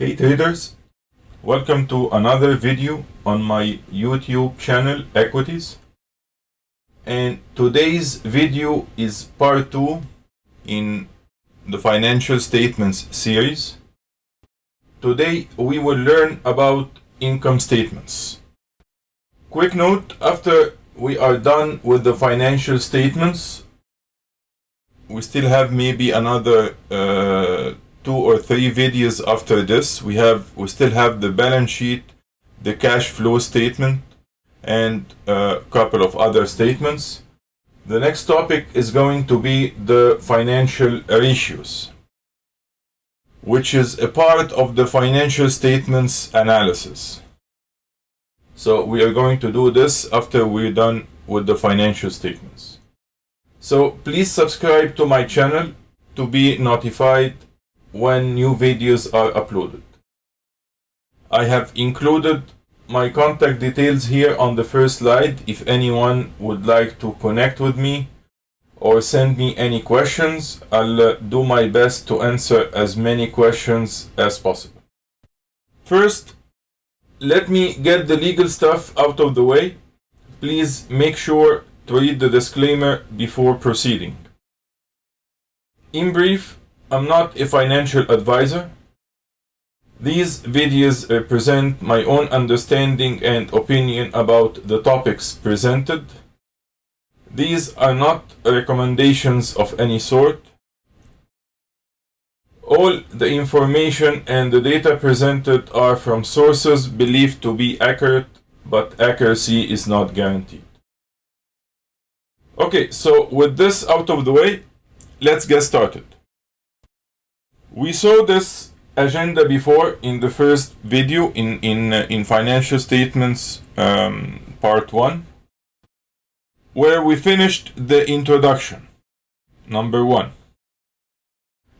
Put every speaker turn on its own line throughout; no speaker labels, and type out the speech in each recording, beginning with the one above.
Hey traders, welcome to another video on my YouTube channel Equities. And today's video is part 2 in the financial statements series. Today we will learn about income statements. Quick note, after we are done with the financial statements, we still have maybe another uh, two or three videos after this. We have we still have the balance sheet, the cash flow statement, and a couple of other statements. The next topic is going to be the financial ratios, which is a part of the financial statements analysis. So we are going to do this after we're done with the financial statements. So please subscribe to my channel to be notified when new videos are uploaded. I have included my contact details here on the first slide if anyone would like to connect with me or send me any questions. I'll uh, do my best to answer as many questions as possible. First, let me get the legal stuff out of the way. Please make sure to read the disclaimer before proceeding. In brief, I'm not a financial advisor. These videos represent my own understanding and opinion about the topics presented. These are not recommendations of any sort. All the information and the data presented are from sources believed to be accurate, but accuracy is not guaranteed. Okay, so with this out of the way, let's get started. We saw this agenda before in the first video in in uh, in financial statements um, part 1 where we finished the introduction. Number 1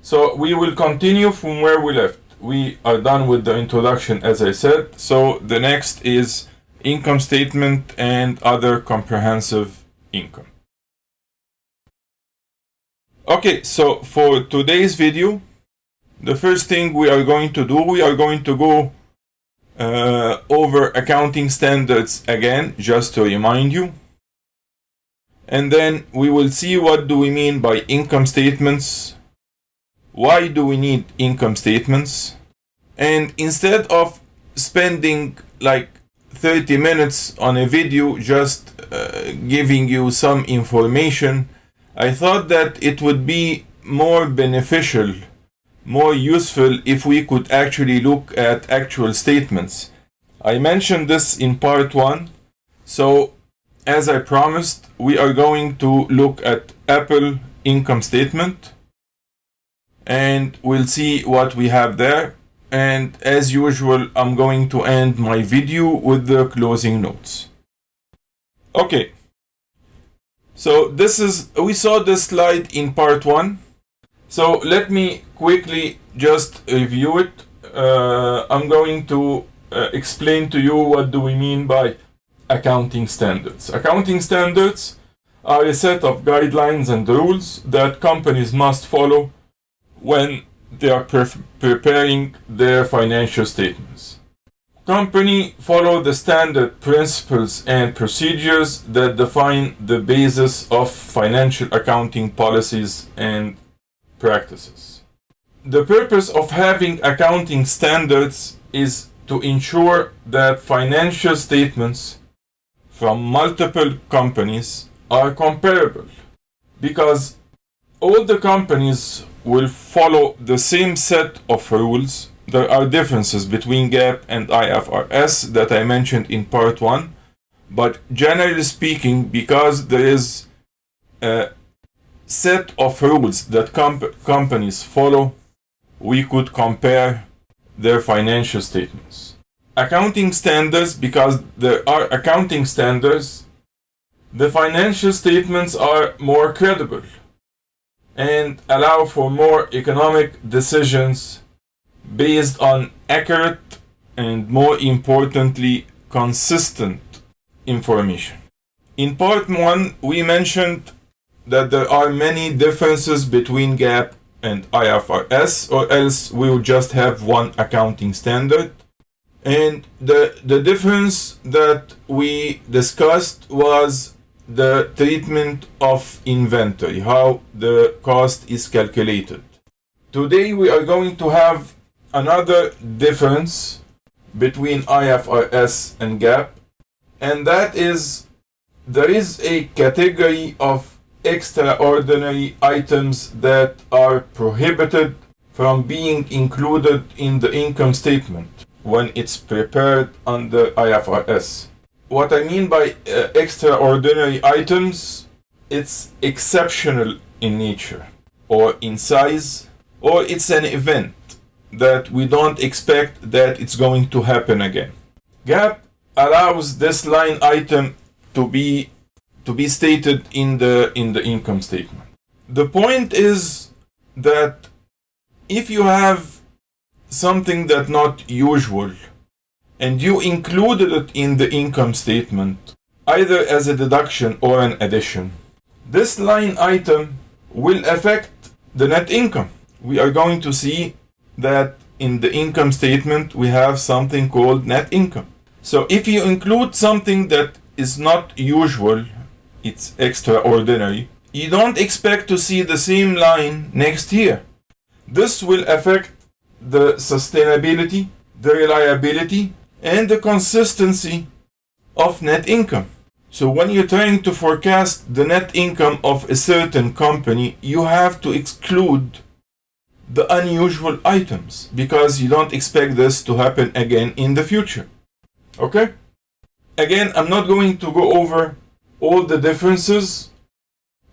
so we will continue from where we left. We are done with the introduction as I said. So the next is income statement and other comprehensive income. Okay so for today's video the first thing we are going to do, we are going to go uh, over accounting standards again, just to remind you. And then we will see what do we mean by income statements, why do we need income statements, and instead of spending like 30 minutes on a video just uh, giving you some information, I thought that it would be more beneficial more useful if we could actually look at actual statements. I mentioned this in part 1, so as I promised, we are going to look at Apple income statement and we'll see what we have there. And as usual, I'm going to end my video with the closing notes. Okay. So this is, we saw this slide in part 1 so let me quickly just review it. Uh, I'm going to uh, explain to you what do we mean by accounting standards. Accounting standards are a set of guidelines and rules that companies must follow when they are pre preparing their financial statements. Company follow the standard principles and procedures that define the basis of financial accounting policies and practices. The purpose of having accounting standards is to ensure that financial statements from multiple companies are comparable because all the companies will follow the same set of rules. There are differences between GAAP and IFRS that I mentioned in part 1 but generally speaking because there is set of rules that comp companies follow, we could compare their financial statements. Accounting standards, because there are accounting standards, the financial statements are more credible and allow for more economic decisions based on accurate and more importantly consistent information. In part 1 we mentioned that there are many differences between GAAP and IFRS, or else we will just have one accounting standard. And the, the difference that we discussed was the treatment of inventory, how the cost is calculated. Today we are going to have another difference between IFRS and GAAP, and that is there is a category of extraordinary items that are prohibited from being included in the income statement when it's prepared under IFRS. What I mean by uh, extraordinary items, it's exceptional in nature or in size or it's an event that we don't expect that it's going to happen again. GAAP allows this line item to be to be stated in the in the income statement. The point is that if you have something that not usual and you included it in the income statement either as a deduction or an addition this line item will affect the net income we are going to see that in the income statement we have something called net income. So if you include something that is not usual, it's extraordinary, you don't expect to see the same line next year. This will affect the sustainability, the reliability, and the consistency of net income. So when you're trying to forecast the net income of a certain company, you have to exclude the unusual items because you don't expect this to happen again in the future. Okay? Again, I'm not going to go over all the differences.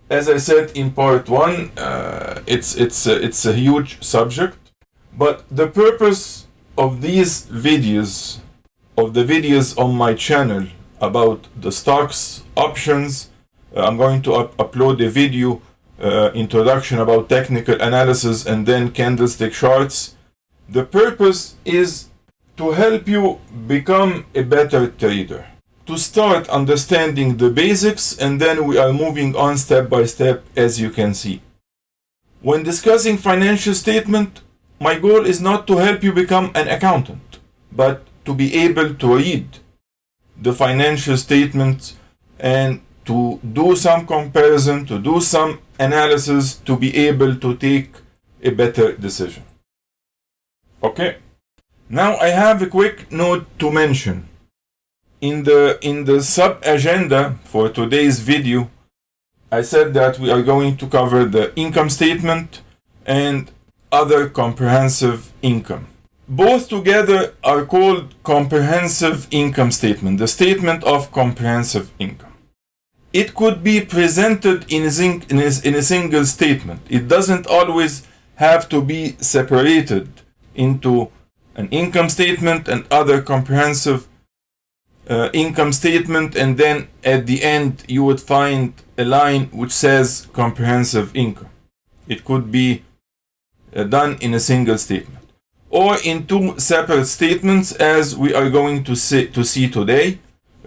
As I said in part one, uh, it's it's a, it's a huge subject, but the purpose of these videos, of the videos on my channel about the stocks, options, uh, I'm going to up upload a video uh, introduction about technical analysis and then candlestick charts. The purpose is to help you become a better trader. To start understanding the basics and then we are moving on step by step as you can see. When discussing financial statement, my goal is not to help you become an accountant, but to be able to read the financial statements and to do some comparison, to do some analysis to be able to take a better decision. Okay. Now I have a quick note to mention. In the in the sub agenda for today's video, I said that we are going to cover the income statement and other comprehensive income. Both together are called comprehensive income statement, the statement of comprehensive income it could be presented in a, in, a, in a, single statement. It doesn't always have to be separated into an income statement and other comprehensive uh, income statement and then at the end you would find a line which says comprehensive income. It could be uh, done in a single statement or in two separate statements as we are going to see, to see today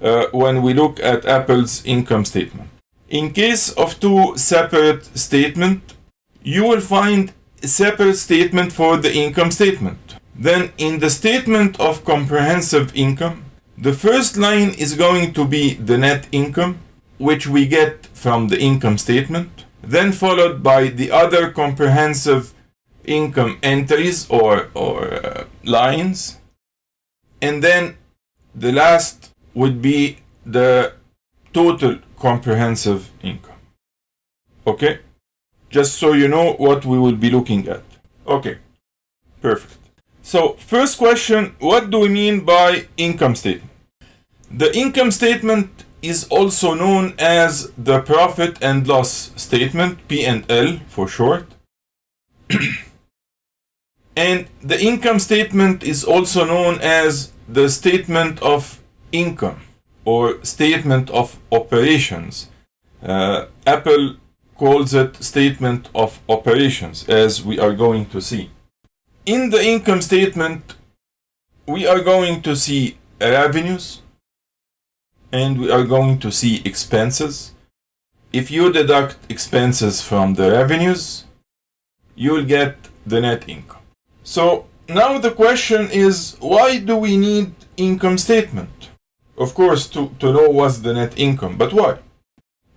uh, when we look at Apple's income statement. In case of two separate statements, you will find a separate statement for the income statement. Then in the statement of comprehensive income, the first line is going to be the net income, which we get from the income statement, then followed by the other comprehensive income entries or, or uh, lines, and then the last would be the total comprehensive income. Okay? Just so you know what we will be looking at. Okay, perfect. So, first question, what do we mean by income statement? The income statement is also known as the profit and loss statement, P&L for short. and the income statement is also known as the statement of income or statement of operations. Uh, Apple calls it statement of operations as we are going to see. In the income statement, we are going to see revenues and we are going to see expenses. If you deduct expenses from the revenues, you'll get the net income. So now the question is why do we need income statement? Of course, to, to know what's the net income, but why?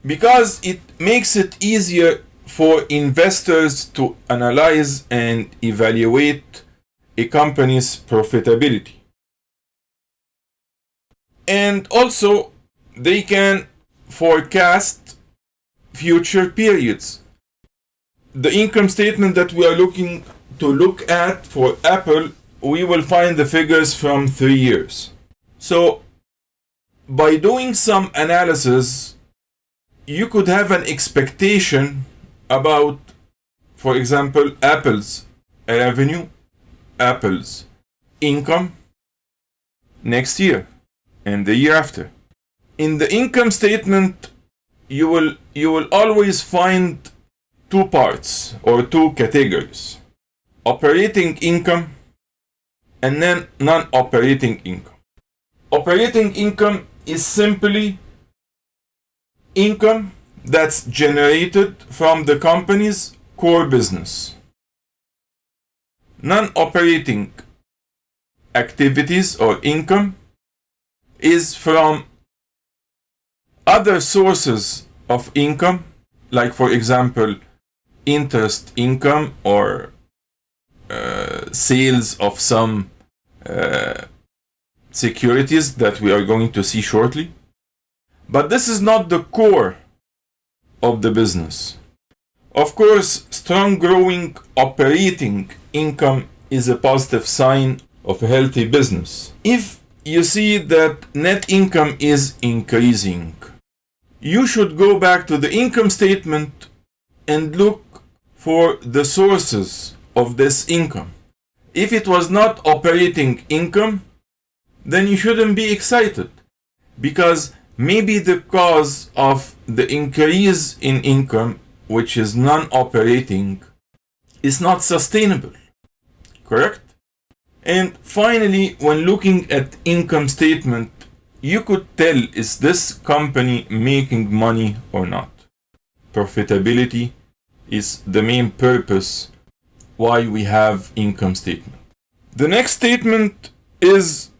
Because it makes it easier for investors to analyze and evaluate a company's profitability. And also, they can forecast future periods. The income statement that we are looking to look at for Apple, we will find the figures from three years. So, by doing some analysis, you could have an expectation about, for example, Apple's revenue, Apple's income next year and the year after. In the income statement, you will you will always find two parts or two categories. Operating income and then non-operating income. Operating income is simply income that's generated from the company's core business. Non-operating activities or income is from other sources of income, like for example, interest income or uh, sales of some uh, securities that we are going to see shortly. But this is not the core of the business. Of course, strong growing operating income is a positive sign of a healthy business. If you see that net income is increasing, you should go back to the income statement and look for the sources of this income. If it was not operating income, then you shouldn't be excited because maybe the cause of the increase in income, which is non-operating, is not sustainable. Correct? And finally, when looking at income statement, you could tell is this company making money or not. Profitability is the main purpose why we have income statement. The next statement is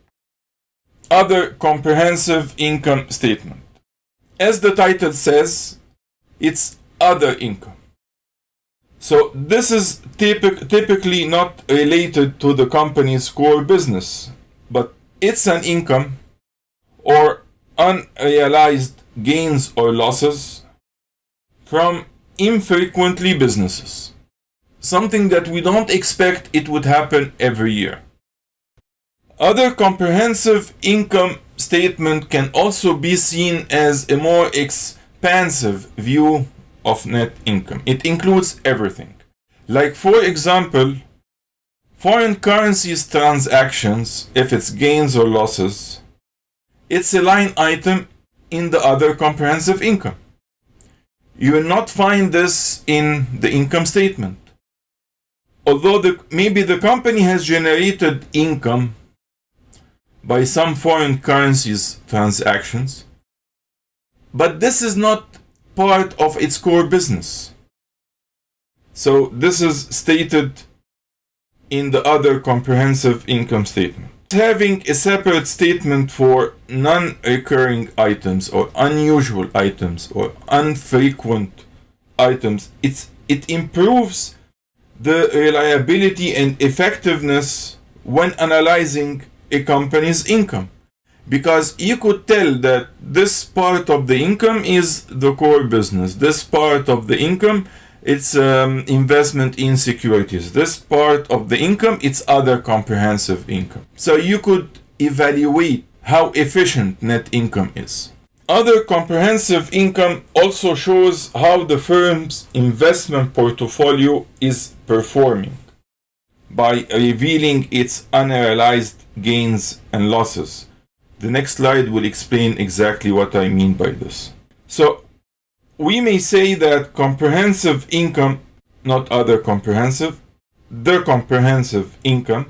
other comprehensive income statement. As the title says, it's other income. So this is typic typically not related to the company's core business, but it's an income or unrealized gains or losses from infrequently businesses. Something that we don't expect it would happen every year. Other comprehensive income statement can also be seen as a more expansive view of net income. It includes everything. Like for example, foreign currencies transactions, if it's gains or losses, it's a line item in the other comprehensive income. You will not find this in the income statement. Although the, maybe the company has generated income by some foreign currencies transactions, but this is not part of its core business. So this is stated in the other comprehensive income statement. Having a separate statement for non-recurring items or unusual items or infrequent items, it's, it improves the reliability and effectiveness when analyzing a company's income because you could tell that this part of the income is the core business. This part of the income it's um, investment in securities. This part of the income it's other comprehensive income. So you could evaluate how efficient net income is. Other comprehensive income also shows how the firm's investment portfolio is performing by revealing its unrealized gains and losses. The next slide will explain exactly what I mean by this. So, we may say that comprehensive income, not other comprehensive, the comprehensive income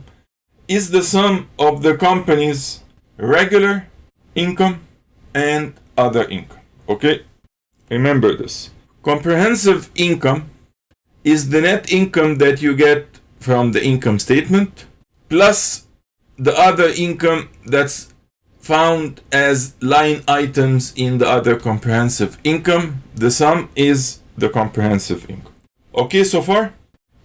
is the sum of the company's regular income and other income. Okay? Remember this. Comprehensive income is the net income that you get from the income statement plus the other income that's found as line items in the other comprehensive income. The sum is the comprehensive income. Okay, so far?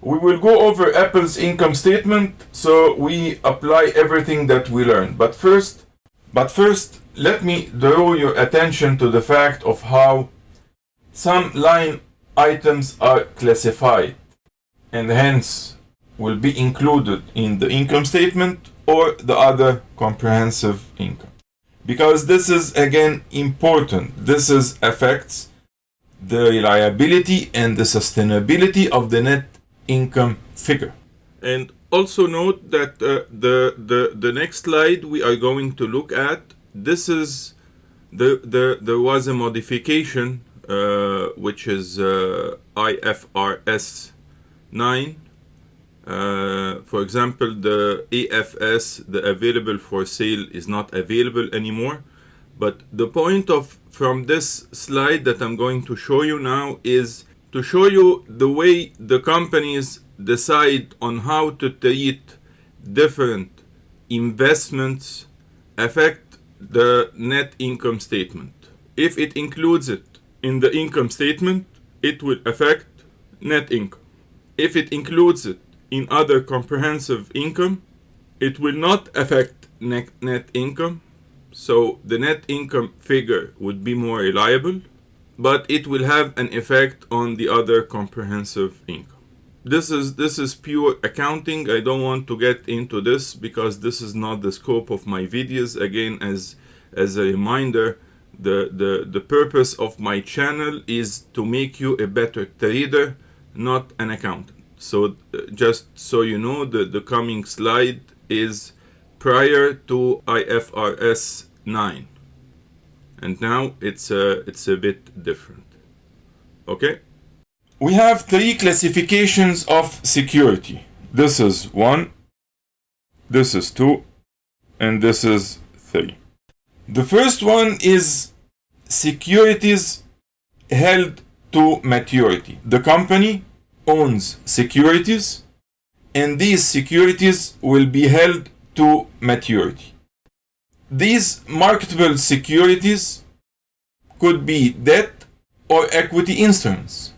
We will go over Apple's income statement so we apply everything that we learned. But first, but first, let me draw your attention to the fact of how some line items are classified and hence will be included in the income statement or the other comprehensive income. Because this is again important. This is affects the reliability and the sustainability of the net income figure. And also note that uh, the, the, the next slide we are going to look at, this is, the, the, there was a modification uh, which is uh, IFRS 9. Uh, for example, the AFS, the available for sale, is not available anymore. But the point of from this slide that I'm going to show you now is to show you the way the companies decide on how to treat different investments affect the net income statement. If it includes it in the income statement, it will affect net income. If it includes it in other comprehensive income, it will not affect net, net income. So the net income figure would be more reliable, but it will have an effect on the other comprehensive income. This is this is pure accounting. I don't want to get into this because this is not the scope of my videos. Again, as as a reminder, the, the, the purpose of my channel is to make you a better trader, not an accountant. So uh, just so you know, the, the coming slide is prior to IFRS 9. And now it's a, it's a bit different. Okay? We have three classifications of security. This is one, this is two, and this is three. The first one is securities held to maturity. The company owns securities and these securities will be held to maturity. These marketable securities could be debt or equity instruments.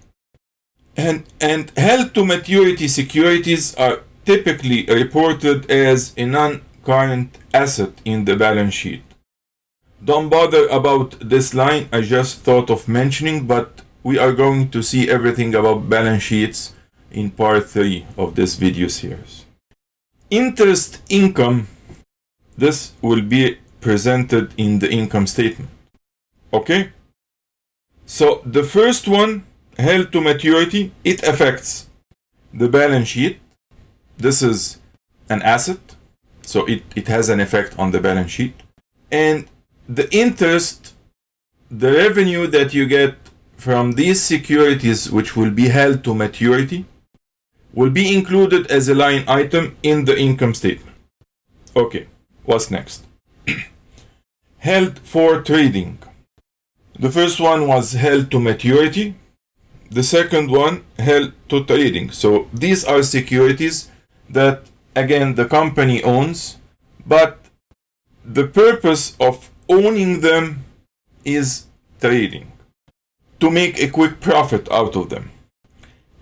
And, and held to maturity securities are typically reported as a non-current asset in the balance sheet. Don't bother about this line, I just thought of mentioning, but we are going to see everything about balance sheets in part 3 of this video series. Interest income, this will be presented in the income statement. Okay? So the first one, held to maturity, it affects the balance sheet. This is an asset, so it, it has an effect on the balance sheet. And the interest, the revenue that you get from these securities which will be held to maturity will be included as a line item in the income statement. Okay, what's next? held for trading. The first one was held to maturity. The second one held to trading. So these are securities that again the company owns, but the purpose of owning them is trading. To make a quick profit out of them.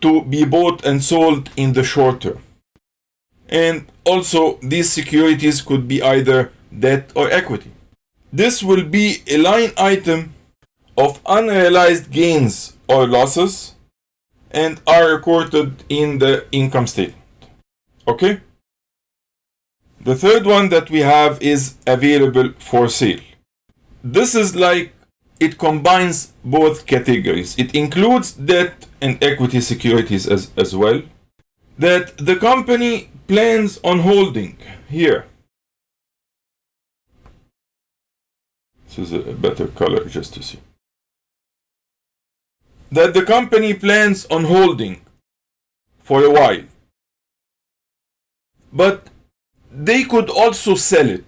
To be bought and sold in the short term. And also, these securities could be either debt or equity. This will be a line item of unrealized gains or losses and are recorded in the income statement. Okay? The third one that we have is available for sale this is like it combines both categories. It includes debt and equity securities as, as well that the company plans on holding here. This is a better color just to see. That the company plans on holding for a while. But they could also sell it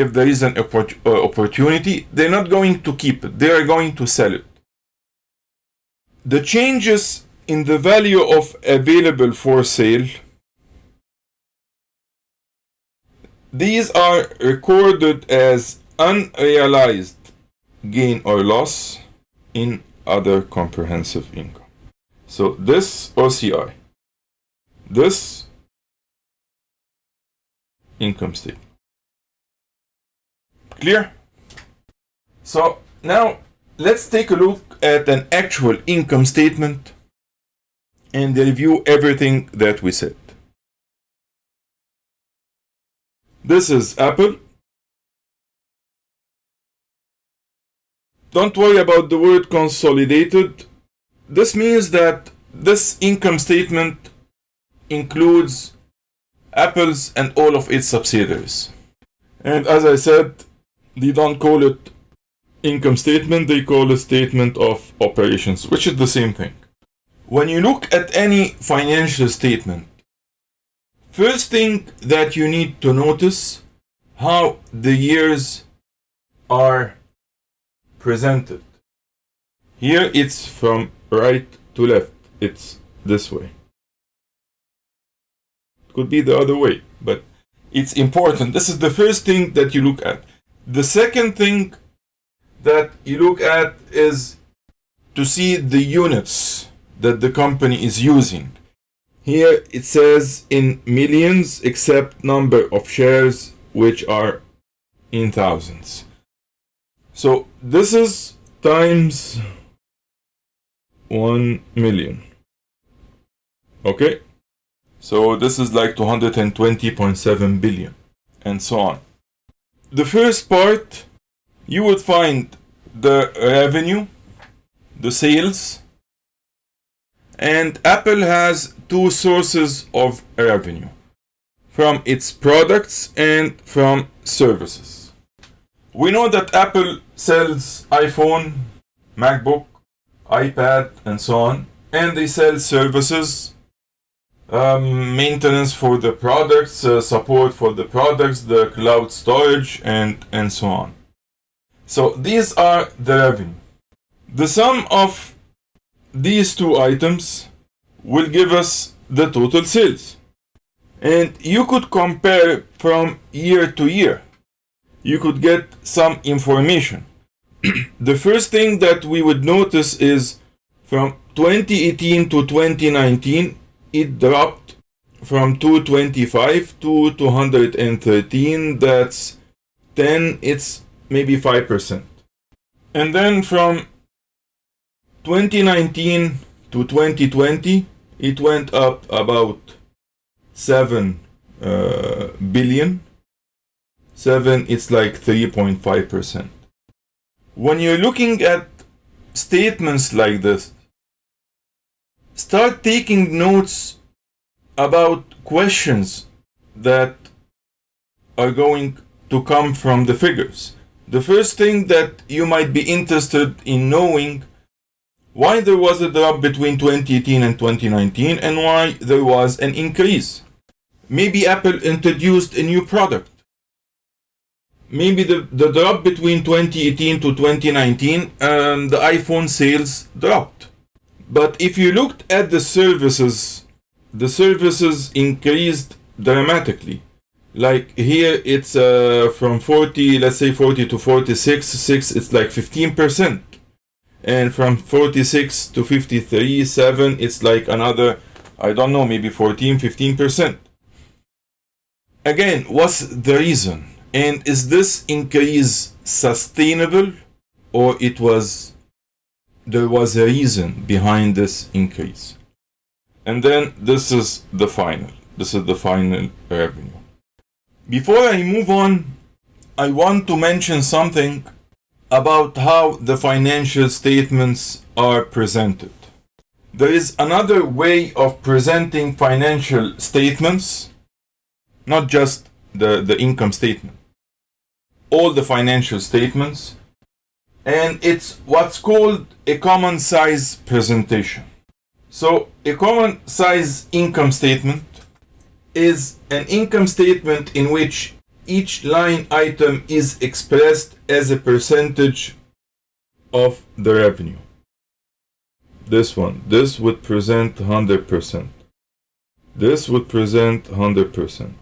if there is an uh, opportunity, they're not going to keep it. They are going to sell it. The changes in the value of available for sale, these are recorded as unrealized gain or loss in other comprehensive income. So this OCI, this income statement. Clear? So now let's take a look at an actual income statement and review everything that we said. This is Apple. Don't worry about the word consolidated. This means that this income statement includes Apple's and all of its subsidiaries. And as I said, they don't call it income statement, they call it statement of operations, which is the same thing. When you look at any financial statement, first thing that you need to notice how the years are presented. Here it's from right to left. It's this way. It could be the other way, but it's important. This is the first thing that you look at. The second thing that you look at is to see the units that the company is using. Here it says in millions except number of shares which are in thousands. So this is times 1 million. Okay? So this is like 220.7 billion and so on. The first part you would find the revenue, the sales, and Apple has two sources of revenue from its products and from services. We know that Apple sells iPhone, MacBook, iPad, and so on, and they sell services, um, maintenance for the products, uh, support for the products, the cloud storage, and, and so on. So these are the revenue. The sum of these two items will give us the total sales. And you could compare from year to year. You could get some information. the first thing that we would notice is from 2018 to 2019, it dropped from 225 to 213. That's 10. It's maybe 5%. And then from 2019 to 2020, it went up about 7 uh, billion. 7, it's like 3.5%. When you're looking at statements like this, start taking notes about questions that are going to come from the figures. The first thing that you might be interested in knowing why there was a drop between 2018 and 2019 and why there was an increase. Maybe Apple introduced a new product. Maybe the, the drop between 2018 to 2019, um, the iPhone sales dropped. But if you looked at the services, the services increased dramatically. Like here it's uh, from 40 let's say 40 to 46 6 it's like 15 percent. And from 46 to 53 7 it's like another i don't know maybe 14 15 percent. Again what's the reason? And is this increase sustainable or it was there was a reason behind this increase. And then this is the final. This is the final revenue. Before I move on, I want to mention something about how the financial statements are presented. There is another way of presenting financial statements, not just the, the income statement, all the financial statements, and it's what's called a common size presentation. So, a common size income statement is an income statement in which each line item is expressed as a percentage of the revenue. this one. This would present 100%. This would present 100%.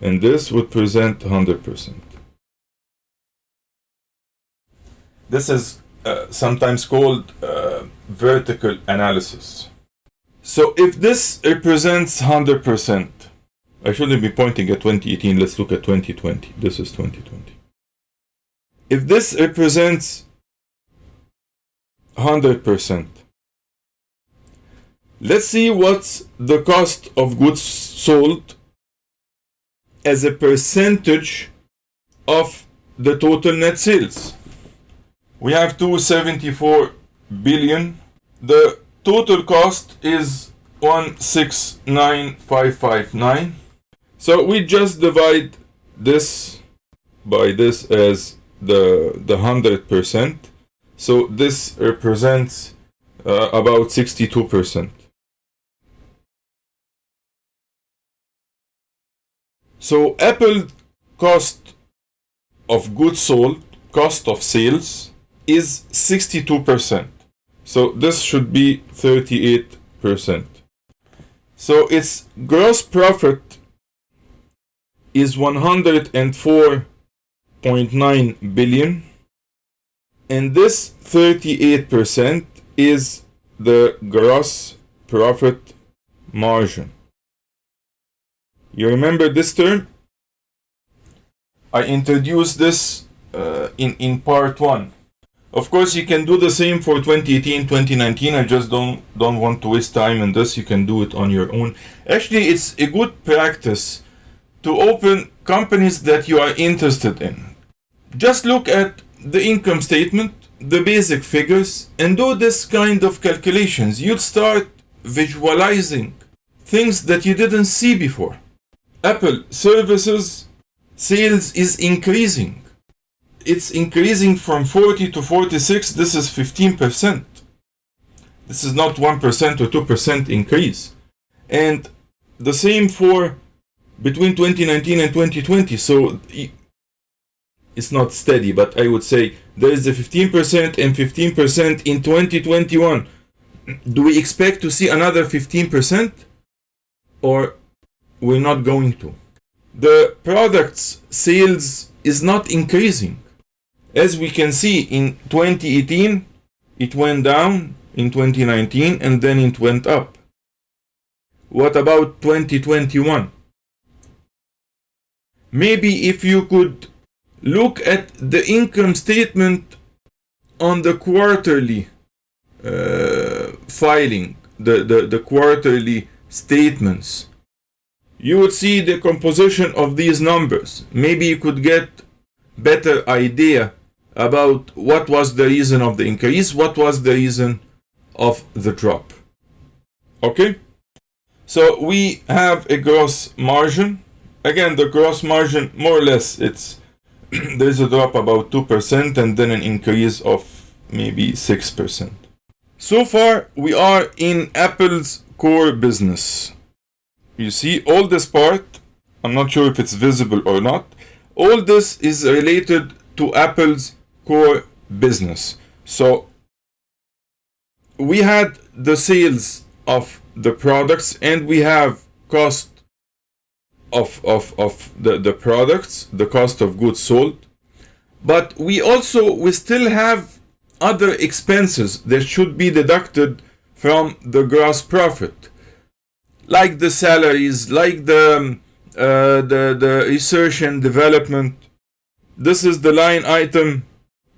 And this would present 100%. This is uh, sometimes called uh, vertical analysis. So if this represents 100%, I shouldn't be pointing at 2018, let's look at 2020. This is 2020. If this represents 100%, let's see what's the cost of goods sold as a percentage of the total net sales. We have 274 billion. The total cost is 169559. So we just divide this by this as the the hundred percent. So this represents uh, about sixty-two percent. So Apple cost of goods sold, cost of sales is 62%. So this should be 38%. So its gross profit is 104.9 billion and this 38% is the gross profit margin. You remember this term? I introduced this uh, in, in part 1. Of course, you can do the same for 2018, 2019. I just don't don't want to waste time in this. You can do it on your own. Actually, it's a good practice to open companies that you are interested in. Just look at the income statement, the basic figures, and do this kind of calculations. You'll start visualizing things that you didn't see before. Apple services sales is increasing it's increasing from 40 to 46 this is 15% this is not 1% or 2% increase. And the same for between 2019 and 2020 so it's not steady but i would say there is a 15% and 15% in 2021 do we expect to see another 15% or we're not going to? The products sales is not increasing as we can see in 2018, it went down in 2019 and then it went up. What about 2021? Maybe if you could look at the income statement on the quarterly uh, filing, the, the, the quarterly statements, you would see the composition of these numbers. Maybe you could get better idea about what was the reason of the increase, what was the reason of the drop. Okay? So we have a gross margin. Again, the gross margin, more or less, it's there's a drop about 2% and then an increase of maybe 6%. So far, we are in Apple's core business. You see, all this part, I'm not sure if it's visible or not, all this is related to Apple's core business. So we had the sales of the products and we have cost of, of, of the, the products, the cost of goods sold. But we also, we still have other expenses that should be deducted from the gross profit. Like the salaries, like the, uh, the, the research and development. This is the line item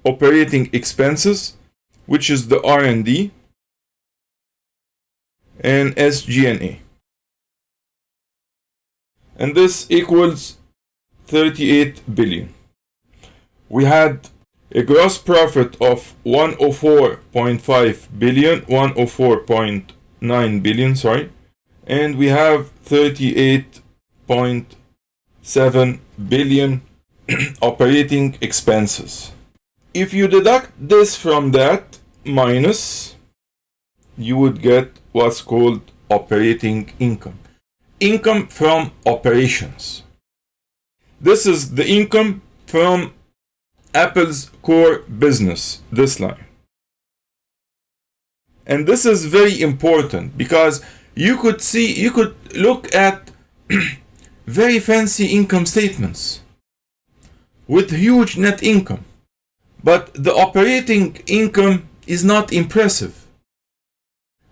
operating expenses, which is the R&D, and SG&A. And this equals 38 billion. We had a gross profit of 104.5 billion, 104.9 billion, sorry, and we have 38.7 billion operating expenses if you deduct this from that minus, you would get what's called operating income. Income from operations. This is the income from Apple's core business, this line. And this is very important because you could see, you could look at very fancy income statements with huge net income. But the operating income is not impressive.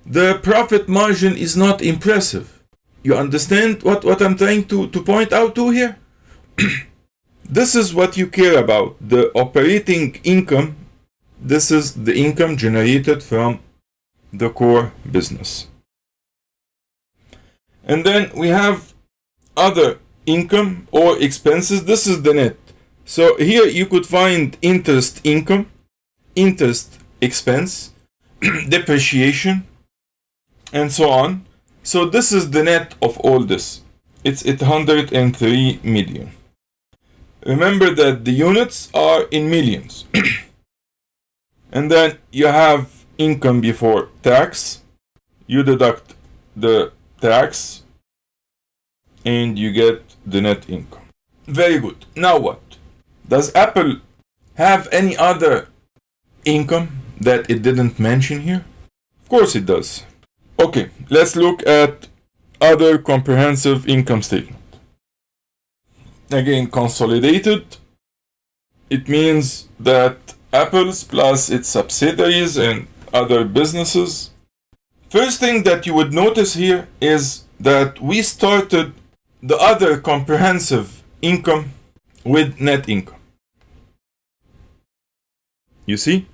The profit margin is not impressive. You understand what, what I'm trying to, to point out to here? this is what you care about. The operating income, this is the income generated from the core business. And then we have other income or expenses. This is the net. So here you could find interest income, interest expense, depreciation, and so on. So this is the net of all this. It's 803 million. Remember that the units are in millions. and then you have income before tax. You deduct the tax and you get the net income. Very good. Now what? Does Apple have any other income that it didn't mention here? Of course it does. Okay, let's look at other comprehensive income statement. Again, consolidated. It means that Apple's plus its subsidiaries and other businesses. First thing that you would notice here is that we started the other comprehensive income with net income. You see?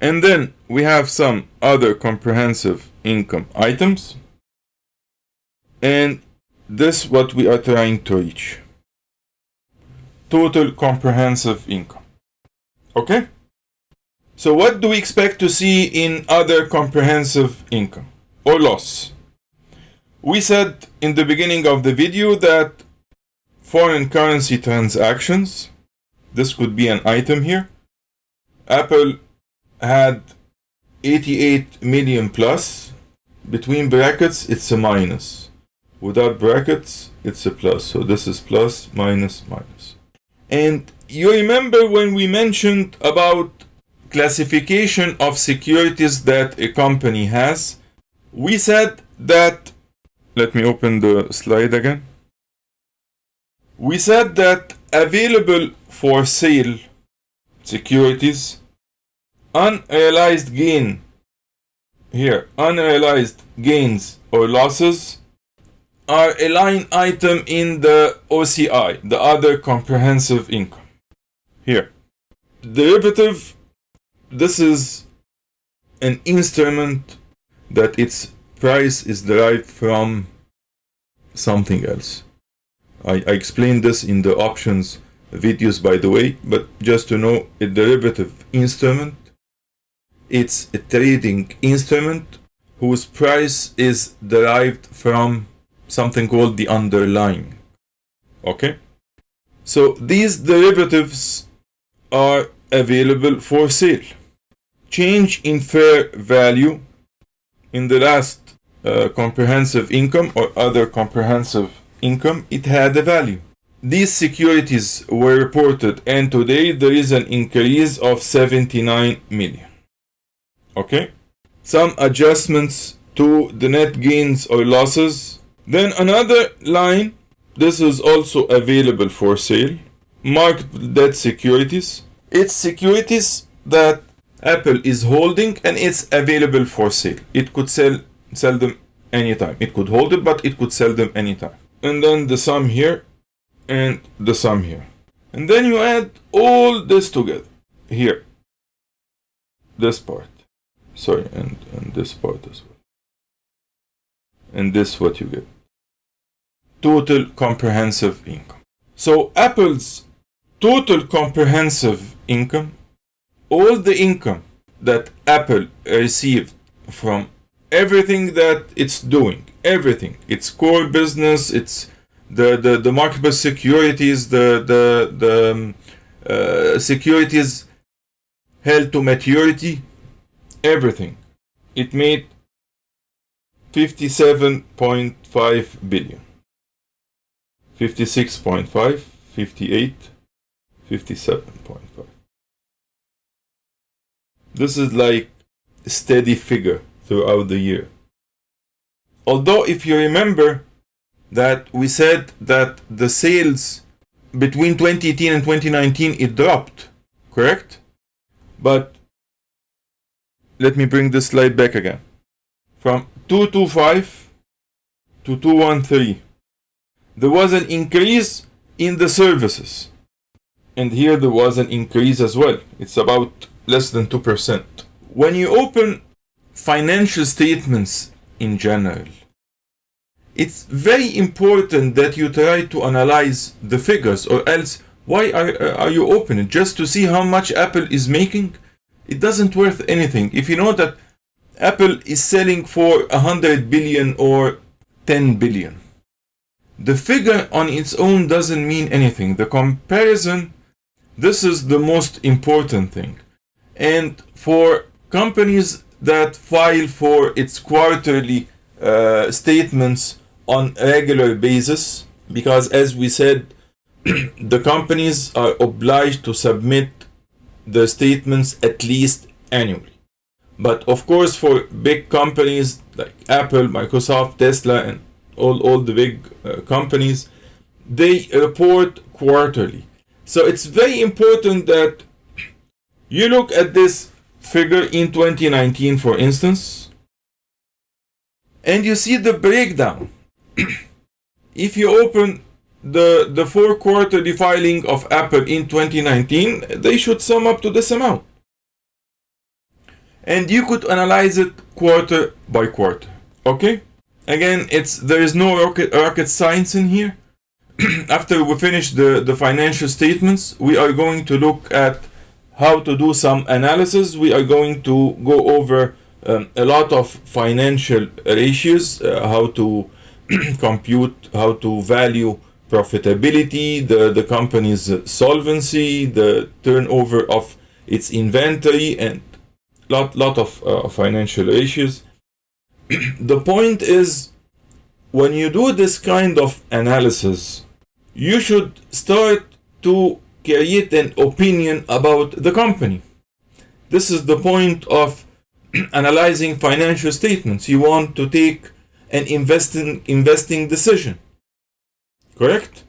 And then we have some other comprehensive income items. And this is what we are trying to reach. Total comprehensive income. Okay? So what do we expect to see in other comprehensive income or loss? We said in the beginning of the video that foreign currency transactions, this could be an item here. Apple had 88 million plus. Between brackets, it's a minus. Without brackets, it's a plus. So this is plus, minus, minus. And you remember when we mentioned about classification of securities that a company has, we said that let me open the slide again. We said that available for sale securities, unrealized gain, here, unrealized gains or losses are a line item in the OCI, the other comprehensive income. Here, derivative, this is an instrument that its price is derived from something else. I, I explained this in the options videos by the way, but just to know a derivative instrument, it's a trading instrument whose price is derived from something called the underlying. Okay? So these derivatives are available for sale. Change in fair value in the last uh, comprehensive income or other comprehensive income, it had a value. These securities were reported and today there is an increase of 79 million. Okay? Some adjustments to the net gains or losses. Then another line, this is also available for sale. Marked debt securities. It's securities that Apple is holding and it's available for sale. It could sell sell them anytime. It could hold it, but it could sell them anytime. And then the sum here and the sum here. And then you add all this together here. This part. Sorry, and, and this part as well. And this what you get. Total comprehensive income. So Apple's total comprehensive income all the income that Apple received from everything that it's doing, everything, its core business, its the the, the marketable securities, the the the um, uh, securities held to maturity, everything, it made 57.5 billion. 56.5, 58, 57.5. This is like steady figure throughout the year. Although, if you remember that we said that the sales between 2018 and 2019 it dropped, correct? But let me bring this slide back again. From 225 to 213, there was an increase in the services. And here there was an increase as well. It's about less than 2%. When you open financial statements in general, it's very important that you try to analyze the figures or else why are, uh, are you opening just to see how much apple is making? It doesn't worth anything. If you know that apple is selling for 100 billion or 10 billion the figure on its own doesn't mean anything. The comparison this is the most important thing. And for companies that file for its quarterly uh, statements on regular basis because as we said the companies are obliged to submit the statements at least annually. But of course for big companies like apple microsoft tesla and all, all the big uh, companies they report quarterly. So it's very important that you look at this figure in 2019 for instance and you see the breakdown if you open the, the four quarterly filing of Apple in 2019, they should sum up to this amount. And you could analyze it quarter by quarter. Okay? Again, it's there is no rocket, rocket science in here. After we finish the, the financial statements, we are going to look at how to do some analysis. We are going to go over um, a lot of financial ratios, uh, how to compute how to value profitability, the, the company's solvency, the turnover of its inventory, and lot lot of uh, financial issues. the point is, when you do this kind of analysis, you should start to create an opinion about the company. This is the point of analyzing financial statements. You want to take an investing investing decision. Correct?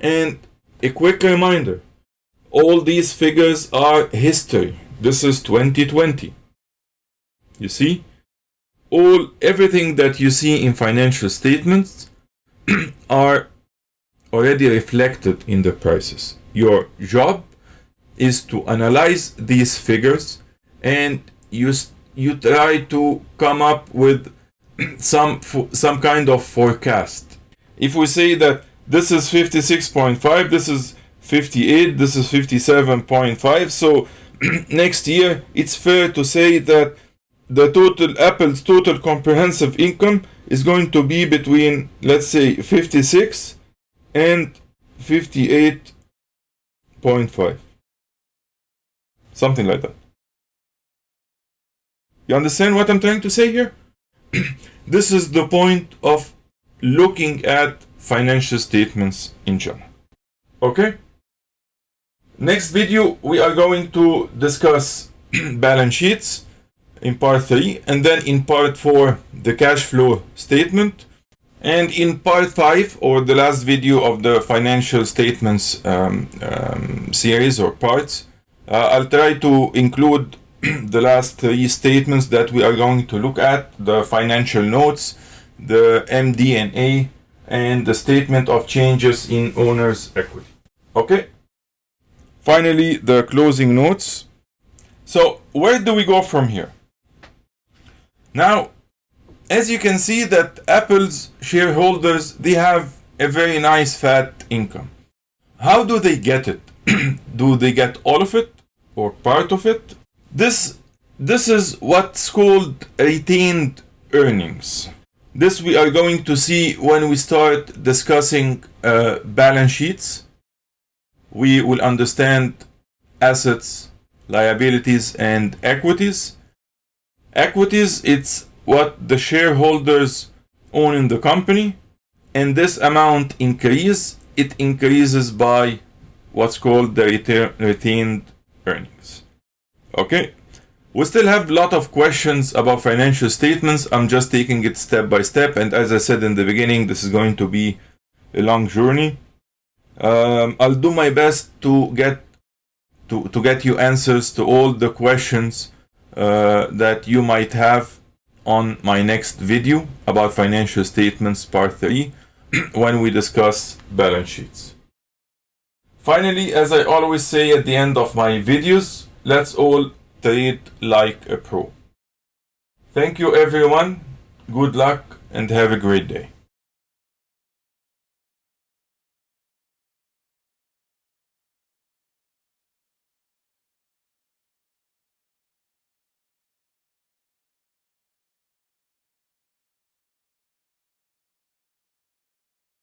And a quick reminder all these figures are history. This is 2020. You see? All everything that you see in financial statements are already reflected in the prices. Your job is to analyze these figures and you you try to come up with some some kind of forecast. If we say that this is 56.5, this is 58, this is 57.5, so next year it's fair to say that the total Apple's total comprehensive income is going to be between let's say 56 and 58.5 something like that you understand what i'm trying to say here this is the point of looking at financial statements in general. Okay? Next video, we are going to discuss balance sheets in part 3 and then in part 4 the cash flow statement and in part 5 or the last video of the financial statements um, um, series or parts uh, I'll try to include the last three statements that we are going to look at, the financial notes, the MD&A, and the statement of changes in owner's equity. Okay? Finally, the closing notes. So, where do we go from here? Now, as you can see that Apple's shareholders, they have a very nice fat income. How do they get it? do they get all of it or part of it this this is what's called retained earnings. This we are going to see when we start discussing uh, balance sheets. We will understand assets, liabilities, and equities. Equities, it's what the shareholders own in the company, and this amount increase, it increases by what's called the retained earnings. Okay, We still have a lot of questions about financial statements. I'm just taking it step by step. And as I said in the beginning, this is going to be a long journey. Um, I'll do my best to get to, to get you answers to all the questions uh, that you might have on my next video about financial statements part 3 when we discuss balance sheets. Finally, as I always say at the end of my videos, let's all trade like a pro. Thank you everyone, good luck and have a great day.